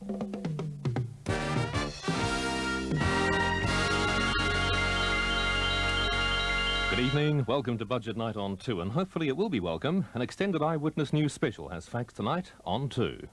Good evening, welcome to Budget Night on 2, and hopefully it will be welcome. An extended Eyewitness News special has facts tonight on 2.